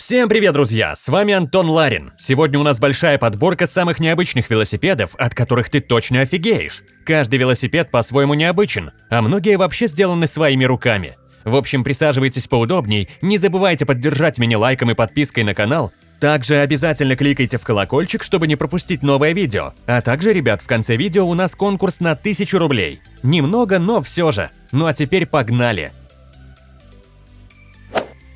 Всем привет, друзья! С вами Антон Ларин. Сегодня у нас большая подборка самых необычных велосипедов, от которых ты точно офигеешь. Каждый велосипед по-своему необычен, а многие вообще сделаны своими руками. В общем, присаживайтесь поудобней, не забывайте поддержать меня лайком и подпиской на канал. Также обязательно кликайте в колокольчик, чтобы не пропустить новое видео. А также, ребят, в конце видео у нас конкурс на 1000 рублей. Немного, но все же. Ну а теперь погнали!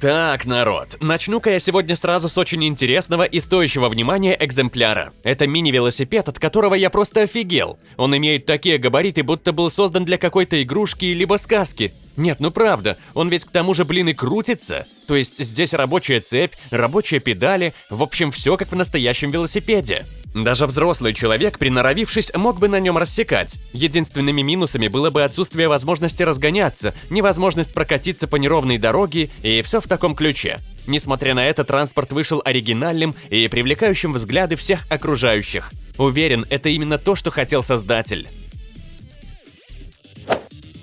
Так, народ, начну-ка я сегодня сразу с очень интересного и стоящего внимания экземпляра. Это мини-велосипед, от которого я просто офигел. Он имеет такие габариты, будто был создан для какой-то игрушки либо сказки. Нет, ну правда, он ведь к тому же, блин, и крутится. То есть здесь рабочая цепь, рабочие педали, в общем, все как в настоящем велосипеде. Даже взрослый человек, приноровившись, мог бы на нем рассекать. Единственными минусами было бы отсутствие возможности разгоняться, невозможность прокатиться по неровной дороге и все в таком ключе. Несмотря на это, транспорт вышел оригинальным и привлекающим взгляды всех окружающих. Уверен, это именно то, что хотел создатель.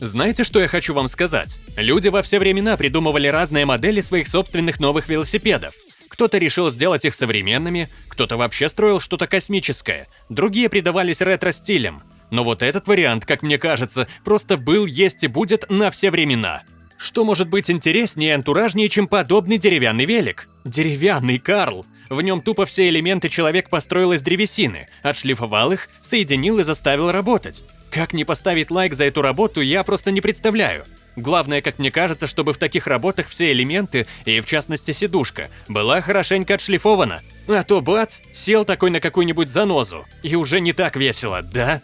Знаете, что я хочу вам сказать? Люди во все времена придумывали разные модели своих собственных новых велосипедов. Кто-то решил сделать их современными, кто-то вообще строил что-то космическое, другие придавались ретро-стилям. Но вот этот вариант, как мне кажется, просто был, есть и будет на все времена. Что может быть интереснее и антуражнее, чем подобный деревянный велик? Деревянный Карл. В нем тупо все элементы человек построил из древесины, отшлифовал их, соединил и заставил работать. Как не поставить лайк за эту работу, я просто не представляю. Главное, как мне кажется, чтобы в таких работах все элементы, и в частности сидушка, была хорошенько отшлифована. А то бац, сел такой на какую-нибудь занозу. И уже не так весело, да?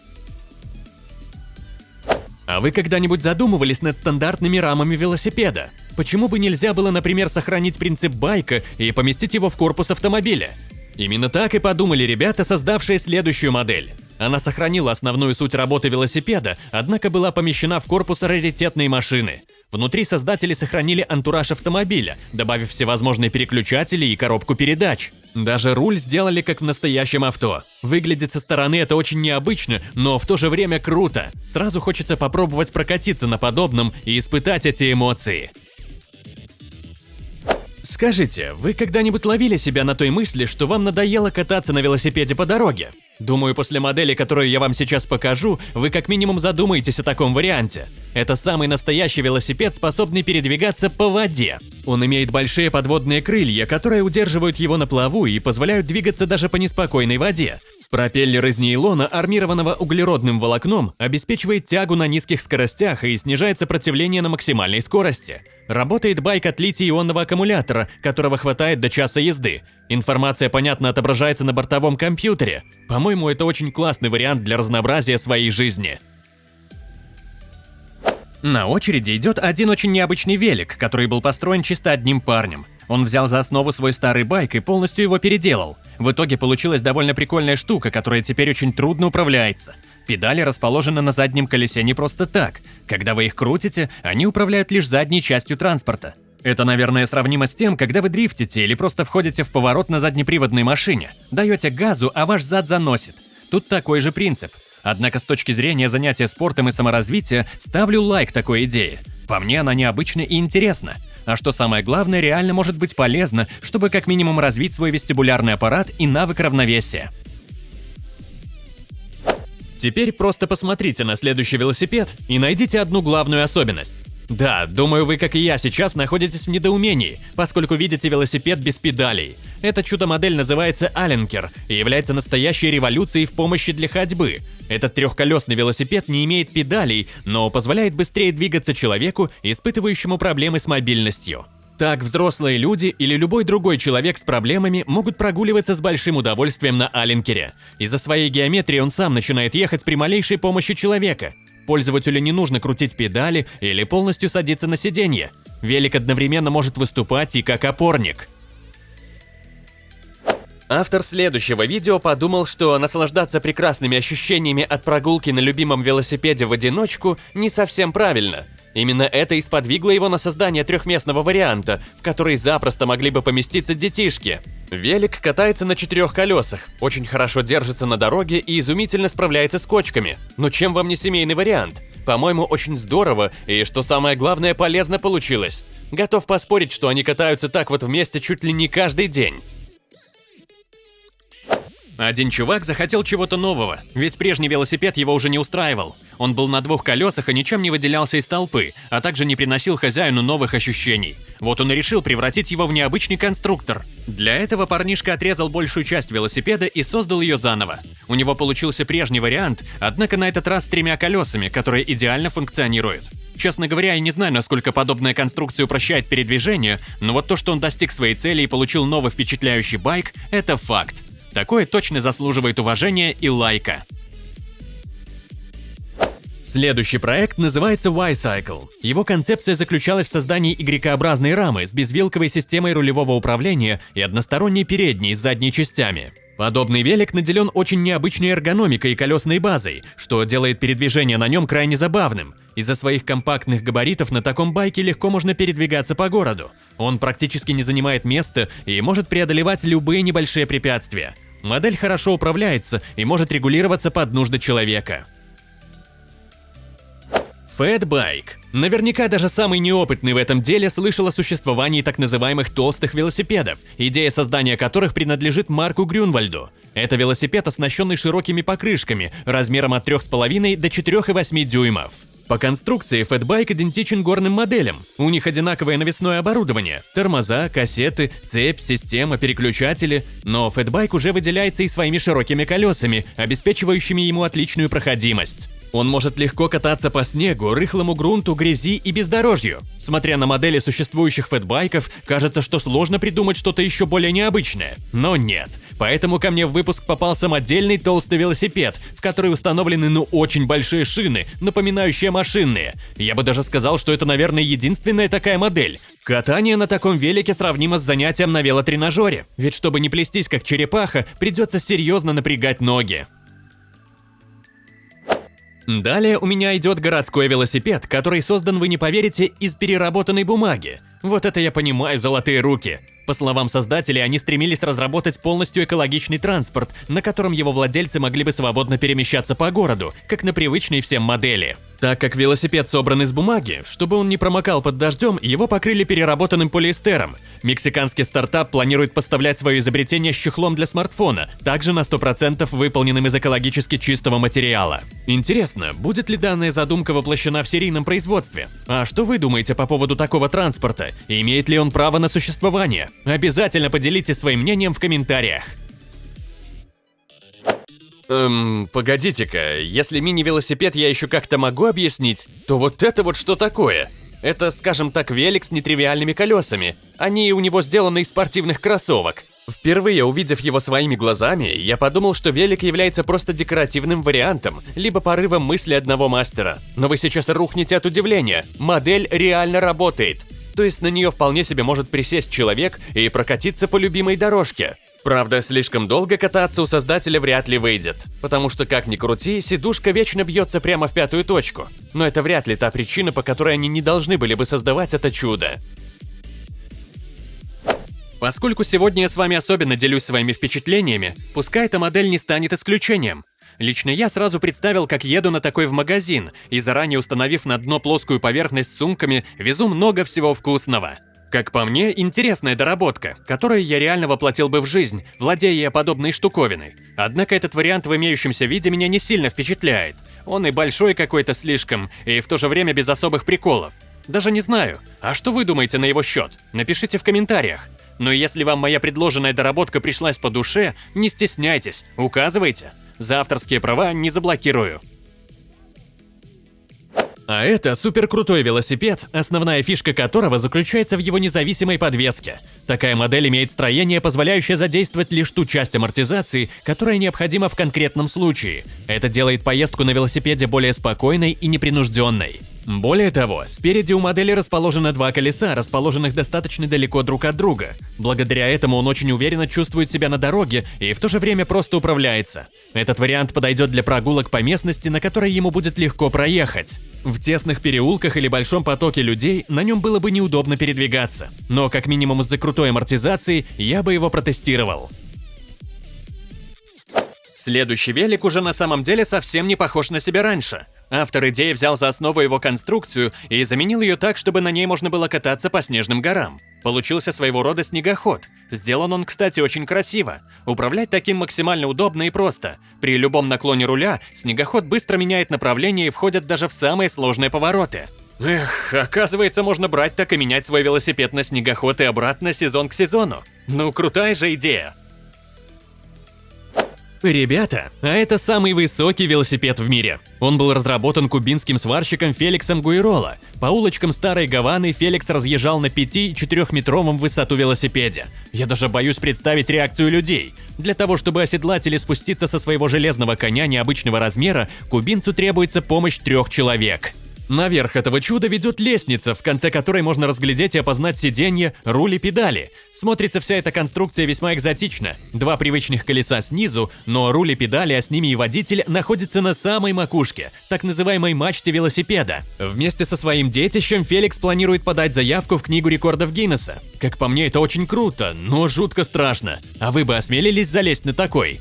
А вы когда-нибудь задумывались над стандартными рамами велосипеда? Почему бы нельзя было, например, сохранить принцип байка и поместить его в корпус автомобиля? Именно так и подумали ребята, создавшие следующую модель. Она сохранила основную суть работы велосипеда, однако была помещена в корпус раритетной машины. Внутри создатели сохранили антураж автомобиля, добавив всевозможные переключатели и коробку передач. Даже руль сделали как в настоящем авто. Выглядит со стороны это очень необычно, но в то же время круто. Сразу хочется попробовать прокатиться на подобном и испытать эти эмоции. Скажите, вы когда-нибудь ловили себя на той мысли, что вам надоело кататься на велосипеде по дороге? Думаю, после модели, которую я вам сейчас покажу, вы как минимум задумаетесь о таком варианте. Это самый настоящий велосипед, способный передвигаться по воде. Он имеет большие подводные крылья, которые удерживают его на плаву и позволяют двигаться даже по неспокойной воде. Пропеллер из нейлона, армированного углеродным волокном, обеспечивает тягу на низких скоростях и снижает сопротивление на максимальной скорости. Работает байк от литий-ионного аккумулятора, которого хватает до часа езды. Информация, понятно, отображается на бортовом компьютере. По-моему, это очень классный вариант для разнообразия своей жизни. На очереди идет один очень необычный велик, который был построен чисто одним парнем. Он взял за основу свой старый байк и полностью его переделал. В итоге получилась довольно прикольная штука, которая теперь очень трудно управляется. Педали расположены на заднем колесе не просто так. Когда вы их крутите, они управляют лишь задней частью транспорта. Это, наверное, сравнимо с тем, когда вы дрифтите или просто входите в поворот на заднеприводной машине. Даете газу, а ваш зад заносит. Тут такой же принцип. Однако с точки зрения занятия спортом и саморазвития ставлю лайк такой идее. По мне она необычна и интересна. А что самое главное, реально может быть полезно, чтобы как минимум развить свой вестибулярный аппарат и навык равновесия. Теперь просто посмотрите на следующий велосипед и найдите одну главную особенность. Да, думаю, вы, как и я, сейчас находитесь в недоумении, поскольку видите велосипед без педалей. Эта чудо-модель называется Аленкер и является настоящей революцией в помощи для ходьбы. Этот трехколесный велосипед не имеет педалей, но позволяет быстрее двигаться человеку, испытывающему проблемы с мобильностью. Так взрослые люди или любой другой человек с проблемами могут прогуливаться с большим удовольствием на Аленкере. Из-за своей геометрии он сам начинает ехать при малейшей помощи человека. Пользователю не нужно крутить педали или полностью садиться на сиденье. Велик одновременно может выступать и как опорник. Автор следующего видео подумал, что наслаждаться прекрасными ощущениями от прогулки на любимом велосипеде в одиночку не совсем правильно. Именно это и сподвигло его на создание трехместного варианта, в который запросто могли бы поместиться детишки. Велик катается на четырех колесах, очень хорошо держится на дороге и изумительно справляется с кочками. Но чем вам не семейный вариант? По-моему, очень здорово и, что самое главное, полезно получилось. Готов поспорить, что они катаются так вот вместе чуть ли не каждый день. Один чувак захотел чего-то нового, ведь прежний велосипед его уже не устраивал. Он был на двух колесах и ничем не выделялся из толпы, а также не приносил хозяину новых ощущений. Вот он и решил превратить его в необычный конструктор. Для этого парнишка отрезал большую часть велосипеда и создал ее заново. У него получился прежний вариант, однако на этот раз с тремя колесами, которые идеально функционируют. Честно говоря, я не знаю, насколько подобная конструкция упрощает передвижение, но вот то, что он достиг своей цели и получил новый впечатляющий байк – это факт. Такое точно заслуживает уважения и лайка. Следующий проект называется Y-Cycle. Его концепция заключалась в создании Y-образной рамы с безвилковой системой рулевого управления и односторонней передней с задней частями. Подобный велик наделен очень необычной эргономикой и колесной базой, что делает передвижение на нем крайне забавным. Из-за своих компактных габаритов на таком байке легко можно передвигаться по городу. Он практически не занимает места и может преодолевать любые небольшие препятствия. Модель хорошо управляется и может регулироваться под нужды человека. Фэтбайк. Наверняка даже самый неопытный в этом деле слышал о существовании так называемых толстых велосипедов, идея создания которых принадлежит Марку Грюнвальду. Это велосипед, оснащенный широкими покрышками, размером от 3,5 до 4,8 дюймов. По конструкции фэтбайк идентичен горным моделям. У них одинаковое навесное оборудование – тормоза, кассеты, цепь, система, переключатели. Но фэтбайк уже выделяется и своими широкими колесами, обеспечивающими ему отличную проходимость. Он может легко кататься по снегу, рыхлому грунту, грязи и бездорожью. Смотря на модели существующих фэтбайков, кажется, что сложно придумать что-то еще более необычное. Но нет. Поэтому ко мне в выпуск попал самодельный толстый велосипед, в который установлены ну очень большие шины, напоминающие машинные. Я бы даже сказал, что это, наверное, единственная такая модель. Катание на таком велике сравнимо с занятием на велотренажере, ведь чтобы не плестись как черепаха, придется серьезно напрягать ноги. Далее у меня идет городской велосипед, который создан, вы не поверите, из переработанной бумаги. Вот это я понимаю, золотые руки. По словам создателей, они стремились разработать полностью экологичный транспорт, на котором его владельцы могли бы свободно перемещаться по городу, как на привычной всем модели. Так как велосипед собран из бумаги, чтобы он не промокал под дождем, его покрыли переработанным полиэстером. Мексиканский стартап планирует поставлять свое изобретение с чехлом для смартфона, также на 100% выполненным из экологически чистого материала. Интересно, будет ли данная задумка воплощена в серийном производстве? А что вы думаете по поводу такого транспорта? Имеет ли он право на существование? Обязательно поделитесь своим мнением в комментариях. Эм, погодите-ка, если мини-велосипед я еще как-то могу объяснить, то вот это вот что такое? Это, скажем так, велик с нетривиальными колесами. Они у него сделаны из спортивных кроссовок. Впервые увидев его своими глазами, я подумал, что велик является просто декоративным вариантом, либо порывом мысли одного мастера. Но вы сейчас рухнете от удивления. Модель реально работает то есть на нее вполне себе может присесть человек и прокатиться по любимой дорожке. Правда, слишком долго кататься у создателя вряд ли выйдет, потому что, как ни крути, сидушка вечно бьется прямо в пятую точку. Но это вряд ли та причина, по которой они не должны были бы создавать это чудо. Поскольку сегодня я с вами особенно делюсь своими впечатлениями, пускай эта модель не станет исключением. Лично я сразу представил, как еду на такой в магазин, и заранее установив на дно плоскую поверхность с сумками, везу много всего вкусного. Как по мне, интересная доработка, которую я реально воплотил бы в жизнь, владея подобной штуковиной. Однако этот вариант в имеющемся виде меня не сильно впечатляет. Он и большой какой-то слишком, и в то же время без особых приколов. Даже не знаю. А что вы думаете на его счет? Напишите в комментариях. Но если вам моя предложенная доработка пришлась по душе, не стесняйтесь, указывайте. За авторские права не заблокирую. А это супер крутой велосипед, основная фишка которого заключается в его независимой подвеске. Такая модель имеет строение, позволяющее задействовать лишь ту часть амортизации, которая необходима в конкретном случае. Это делает поездку на велосипеде более спокойной и непринужденной. Более того, спереди у модели расположено два колеса, расположенных достаточно далеко друг от друга. Благодаря этому он очень уверенно чувствует себя на дороге и в то же время просто управляется. Этот вариант подойдет для прогулок по местности, на которой ему будет легко проехать. В тесных переулках или большом потоке людей на нем было бы неудобно передвигаться. Но как минимум из-за крутой амортизации я бы его протестировал. Следующий велик уже на самом деле совсем не похож на себя раньше. Автор идеи взял за основу его конструкцию и заменил ее так, чтобы на ней можно было кататься по снежным горам. Получился своего рода снегоход. Сделан он, кстати, очень красиво. Управлять таким максимально удобно и просто. При любом наклоне руля снегоход быстро меняет направление и входит даже в самые сложные повороты. Эх, оказывается, можно брать так и менять свой велосипед на снегоход и обратно сезон к сезону. Ну, крутая же идея. Ребята, а это самый высокий велосипед в мире. Он был разработан кубинским сварщиком Феликсом Гуирола. По улочкам Старой Гаваны Феликс разъезжал на 5-4-метровом высоту велосипеде. Я даже боюсь представить реакцию людей. Для того, чтобы оседлать или спуститься со своего железного коня необычного размера, кубинцу требуется помощь трех человек. Наверх этого чуда ведет лестница, в конце которой можно разглядеть и опознать сиденье, руль и педали. Смотрится вся эта конструкция весьма экзотично. Два привычных колеса снизу, но руль и педали, а с ними и водитель, находятся на самой макушке, так называемой мачте велосипеда. Вместе со своим детищем Феликс планирует подать заявку в Книгу рекордов Гиннесса. Как по мне, это очень круто, но жутко страшно. А вы бы осмелились залезть на такой?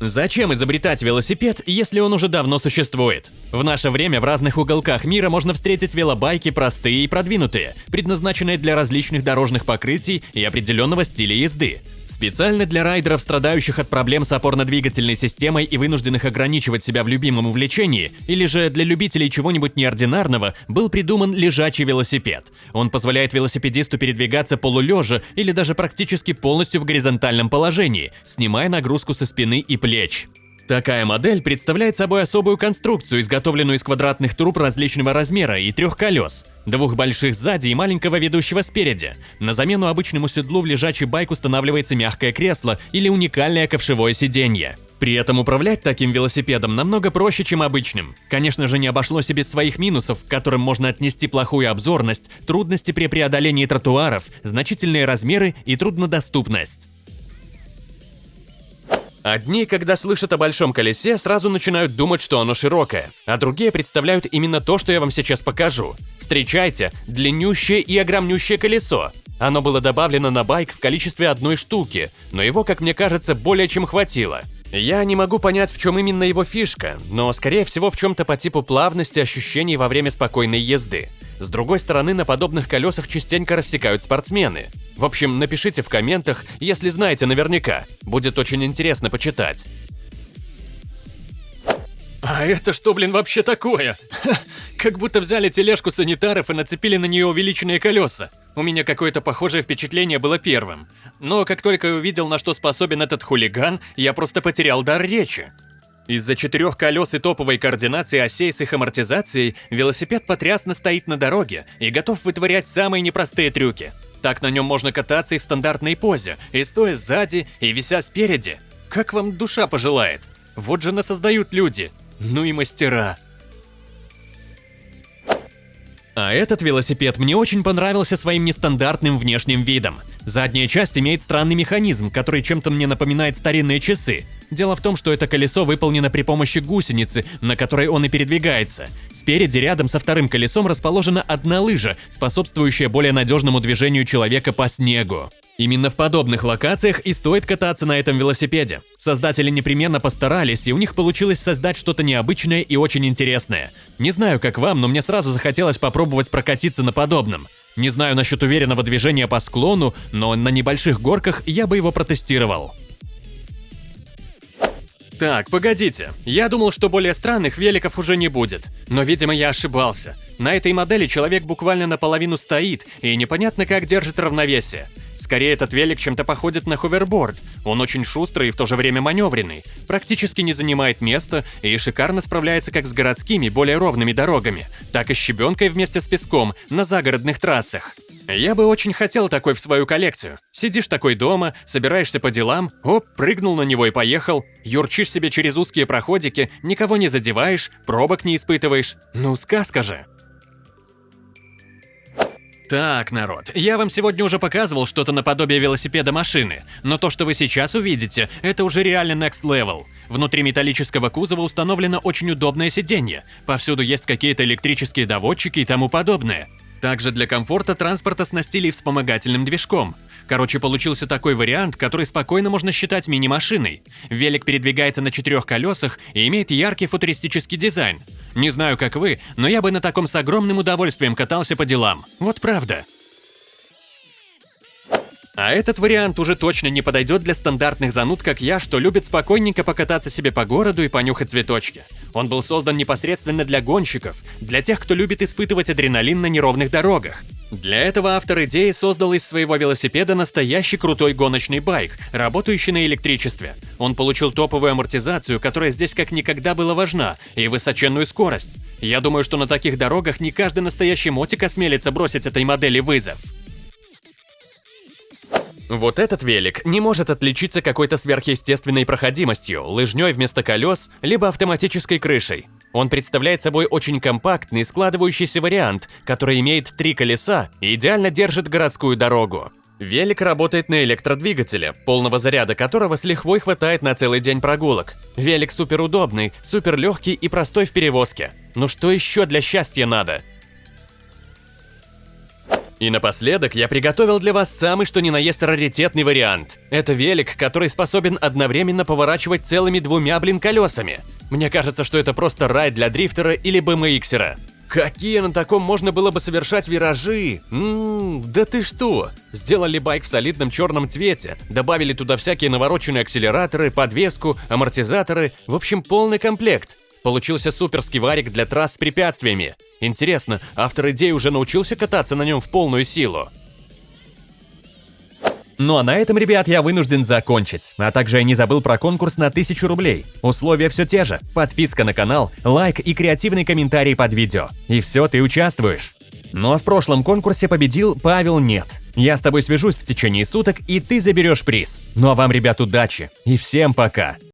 Зачем изобретать велосипед, если он уже давно существует? В наше время в разных уголках мира можно встретить велобайки простые и продвинутые, предназначенные для различных дорожных покрытий и определенного стиля езды. Специально для райдеров, страдающих от проблем с опорно-двигательной системой и вынужденных ограничивать себя в любимом увлечении, или же для любителей чего-нибудь неординарного, был придуман лежачий велосипед. Он позволяет велосипедисту передвигаться полулежа или даже практически полностью в горизонтальном положении, снимая нагрузку со спины и плеч. Такая модель представляет собой особую конструкцию, изготовленную из квадратных труб различного размера и трех колес, двух больших сзади и маленького ведущего спереди. На замену обычному седлу в лежачий байк устанавливается мягкое кресло или уникальное ковшевое сиденье. При этом управлять таким велосипедом намного проще, чем обычным. Конечно же, не обошлось и без своих минусов, к которым можно отнести плохую обзорность, трудности при преодолении тротуаров, значительные размеры и труднодоступность. Одни, когда слышат о большом колесе, сразу начинают думать, что оно широкое, а другие представляют именно то, что я вам сейчас покажу. Встречайте, длиннющее и огромнющее колесо. Оно было добавлено на байк в количестве одной штуки, но его, как мне кажется, более чем хватило. Я не могу понять, в чем именно его фишка, но скорее всего в чем-то по типу плавности ощущений во время спокойной езды. С другой стороны, на подобных колесах частенько рассекают спортсмены. В общем, напишите в комментах, если знаете наверняка. Будет очень интересно почитать. А это что, блин, вообще такое? Ха, как будто взяли тележку санитаров и нацепили на нее увеличенные колеса. У меня какое-то похожее впечатление было первым. Но как только я увидел, на что способен этот хулиган, я просто потерял дар речи. Из-за четырех колес и топовой координации осей с их амортизацией, велосипед потрясно стоит на дороге и готов вытворять самые непростые трюки. Так на нем можно кататься и в стандартной позе, и стоя сзади, и вися спереди. Как вам душа пожелает. Вот же нас создают люди. Ну и мастера. А этот велосипед мне очень понравился своим нестандартным внешним видом. Задняя часть имеет странный механизм, который чем-то мне напоминает старинные часы. Дело в том, что это колесо выполнено при помощи гусеницы, на которой он и передвигается. Спереди рядом со вторым колесом расположена одна лыжа, способствующая более надежному движению человека по снегу. Именно в подобных локациях и стоит кататься на этом велосипеде. Создатели непременно постарались, и у них получилось создать что-то необычное и очень интересное. Не знаю, как вам, но мне сразу захотелось попробовать прокатиться на подобном. Не знаю насчет уверенного движения по склону, но на небольших горках я бы его протестировал. Так, погодите. Я думал, что более странных великов уже не будет. Но, видимо, я ошибался. На этой модели человек буквально наполовину стоит, и непонятно как держит равновесие. Скорее, этот велик чем-то походит на ховерборд. Он очень шустрый и в то же время маневренный, практически не занимает места и шикарно справляется как с городскими, более ровными дорогами, так и с щебенкой вместе с песком на загородных трассах. Я бы очень хотел такой в свою коллекцию. Сидишь такой дома, собираешься по делам, оп, прыгнул на него и поехал. Юрчишь себе через узкие проходики, никого не задеваешь, пробок не испытываешь. Ну, сказка же. Так, народ, я вам сегодня уже показывал что-то наподобие велосипеда машины, но то, что вы сейчас увидите, это уже реально next level. Внутри металлического кузова установлено очень удобное сиденье, повсюду есть какие-то электрические доводчики и тому подобное. Также для комфорта транспорт оснастили вспомогательным движком. Короче, получился такой вариант, который спокойно можно считать мини-машиной. Велик передвигается на четырех колесах и имеет яркий футуристический дизайн. Не знаю, как вы, но я бы на таком с огромным удовольствием катался по делам. Вот правда. А этот вариант уже точно не подойдет для стандартных зануд, как я, что любит спокойненько покататься себе по городу и понюхать цветочки. Он был создан непосредственно для гонщиков, для тех, кто любит испытывать адреналин на неровных дорогах. Для этого автор идеи создал из своего велосипеда настоящий крутой гоночный байк, работающий на электричестве. Он получил топовую амортизацию, которая здесь как никогда была важна, и высоченную скорость. Я думаю, что на таких дорогах не каждый настоящий мотик осмелится бросить этой модели вызов. Вот этот велик не может отличиться какой-то сверхъестественной проходимостью, лыжней вместо колес, либо автоматической крышей. Он представляет собой очень компактный, складывающийся вариант, который имеет три колеса и идеально держит городскую дорогу. Велик работает на электродвигателе, полного заряда которого с лихвой хватает на целый день прогулок. Велик суперудобный, суперлегкий и простой в перевозке. Ну что еще для счастья надо? И напоследок я приготовил для вас самый что ни на есть раритетный вариант. Это велик, который способен одновременно поворачивать целыми двумя, блин, колесами. Мне кажется, что это просто рай для дрифтера или BMXера. Какие на таком можно было бы совершать виражи? Ммм, да ты что? Сделали байк в солидном черном цвете, добавили туда всякие навороченные акселераторы, подвеску, амортизаторы, в общем полный комплект. Получился суперский варик для трасс с препятствиями. Интересно, автор идеи уже научился кататься на нем в полную силу? Ну а на этом, ребят, я вынужден закончить. А также я не забыл про конкурс на 1000 рублей. Условия все те же. Подписка на канал, лайк и креативный комментарий под видео. И все, ты участвуешь. Ну а в прошлом конкурсе победил Павел Нет. Я с тобой свяжусь в течение суток, и ты заберешь приз. Ну а вам, ребят, удачи. И всем пока.